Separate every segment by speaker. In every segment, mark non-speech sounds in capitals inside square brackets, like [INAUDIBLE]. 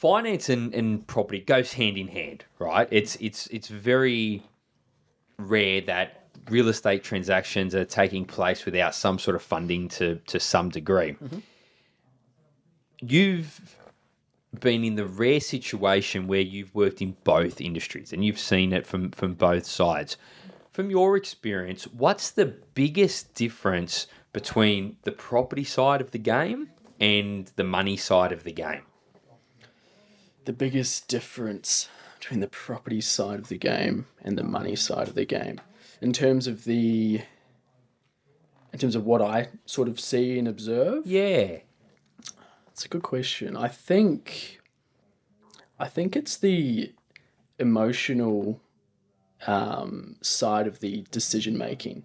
Speaker 1: finance and, and property goes hand in hand, right? It's it's it's very rare that real estate transactions are taking place without some sort of funding to to some degree. You've been in the rare situation where you've worked in both industries and you've seen it from from both sides. From your experience, what's the biggest difference between the property side of the game and the money side of the game?
Speaker 2: The biggest difference between the property side of the game and the money side of the game, in terms of the, in terms of what I sort of see and observe.
Speaker 1: Yeah.
Speaker 2: It's a good question. I think I think it's the emotional um, side of the decision making.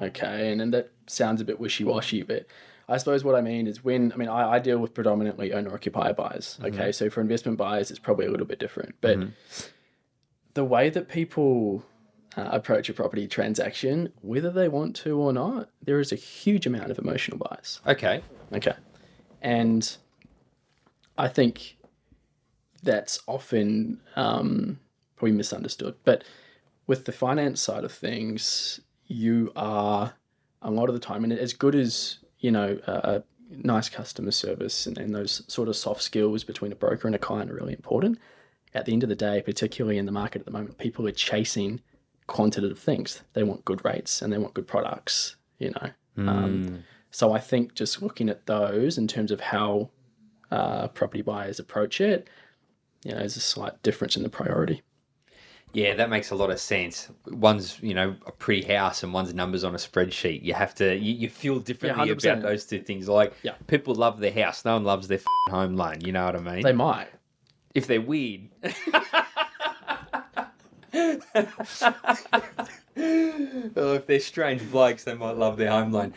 Speaker 2: Okay, and, and that sounds a bit wishy washy, but I suppose what I mean is when I mean I, I deal with predominantly owner occupier buyers. Okay, so for investment buyers, it's probably a little bit different, but the way that people uh, approach a property transaction, whether they want to or not, there is a huge amount of emotional bias.
Speaker 1: Okay.
Speaker 2: Okay. And I think that's often um, probably misunderstood. But with the finance side of things, you are a lot of the time, and as good as, you know, a, a nice customer service and, and those sort of soft skills between a broker and a client are really important. At the end of the day, particularly in the market at the moment, people are chasing quantitative things. They want good rates and they want good products, you know. Um, so I think just looking at those in terms of how uh, property buyers approach it, you know, there's a slight difference in the priority.
Speaker 1: Yeah, that makes a lot of sense. One's, you know, a pretty house and one's numbers on a spreadsheet. You have to, you, you feel differently
Speaker 2: 100%.
Speaker 1: about those two things. Like,
Speaker 2: Yeah.
Speaker 1: people love their house. No one loves their f***ing home loan. You know what I mean?
Speaker 2: They might.
Speaker 1: if they're weird. [LAUGHS] [LAUGHS] or if they're strange blokes, they might love their home loan.